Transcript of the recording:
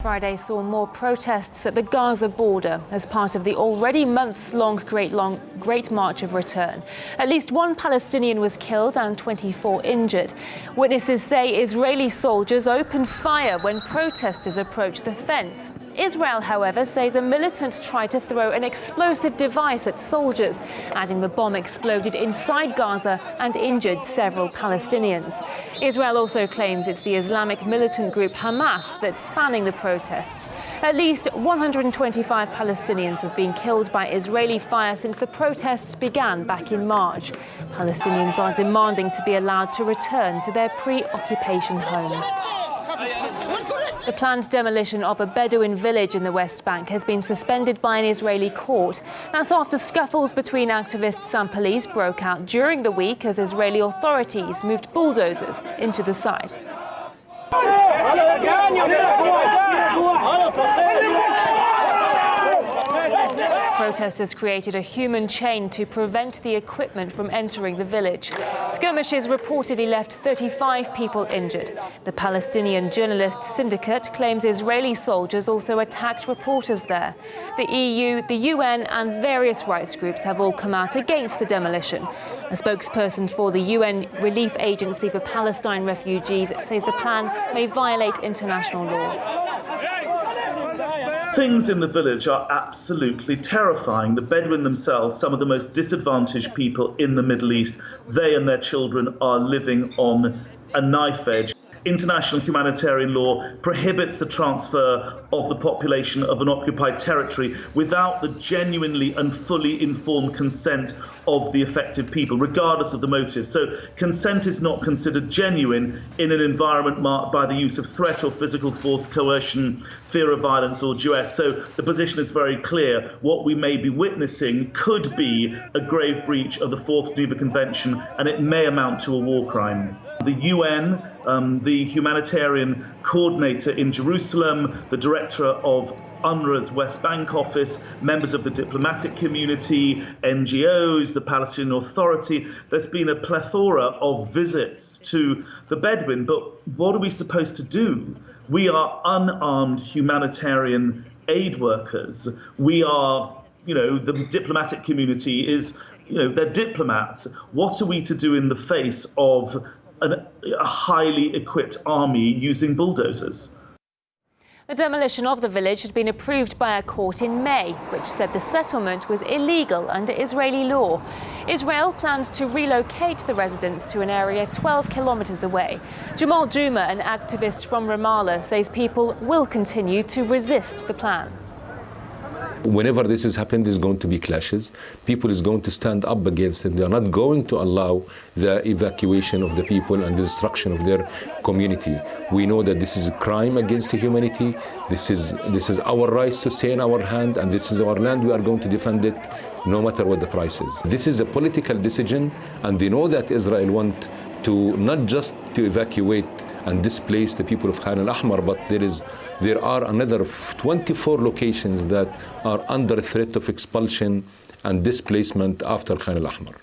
Friday saw more protests at the Gaza border as part of the already months-long Great, long, Great March of Return. At least one Palestinian was killed and 24 injured. Witnesses say Israeli soldiers opened fire when protesters approached the fence. Israel, however, says a militant tried to throw an explosive device at soldiers, adding the bomb exploded inside Gaza and injured several Palestinians. Israel also claims it's the Islamic militant group Hamas that's fanning the protests. At least 125 Palestinians have been killed by Israeli fire since the protests began back in March. Palestinians are demanding to be allowed to return to their pre-occupation homes. The planned demolition of a Bedouin village in the West Bank has been suspended by an Israeli court. That's after scuffles between activists and police broke out during the week as Israeli authorities moved bulldozers into the site. Protesters created a human chain to prevent the equipment from entering the village. Skirmishes reportedly left 35 people injured. The Palestinian Journalists Syndicate claims Israeli soldiers also attacked reporters there. The EU, the UN and various rights groups have all come out against the demolition. A spokesperson for the UN Relief Agency for Palestine Refugees says the plan may violate international law. Things in the village are absolutely terrifying. The Bedouin themselves, some of the most disadvantaged people in the Middle East, they and their children are living on a knife edge. International humanitarian law prohibits the transfer of the population of an occupied territory without the genuinely and fully informed consent of the affected people, regardless of the motive. So consent is not considered genuine in an environment marked by the use of threat or physical force, coercion, fear of violence, or duress. So the position is very clear. What we may be witnessing could be a grave breach of the Fourth Geneva Convention, and it may amount to a war crime. The UN, um, the humanitarian coordinator in Jerusalem, the director of UNRWA's West Bank office, members of the diplomatic community, NGOs, the Palestinian Authority. There's been a plethora of visits to the Bedouin, but what are we supposed to do? We are unarmed humanitarian aid workers. We are, you know, the diplomatic community is you know, they're diplomats. What are we to do in the face of an, a highly equipped army using bulldozers. The demolition of the village had been approved by a court in May, which said the settlement was illegal under Israeli law. Israel plans to relocate the residents to an area 12 kilometres away. Jamal Juma, an activist from Ramallah, says people will continue to resist the plan. Whenever this has happened, there's going to be clashes. People is going to stand up against it. They are not going to allow the evacuation of the people and the destruction of their community. We know that this is a crime against humanity. This is, this is our rights to stay in our hand, and this is our land. We are going to defend it no matter what the price is. This is a political decision, and they know that Israel want to not just to evacuate and displace the people of Khan al-Ahmar, but there is there are another 24 locations that are under threat of expulsion and displacement after Khan al-Ahmar.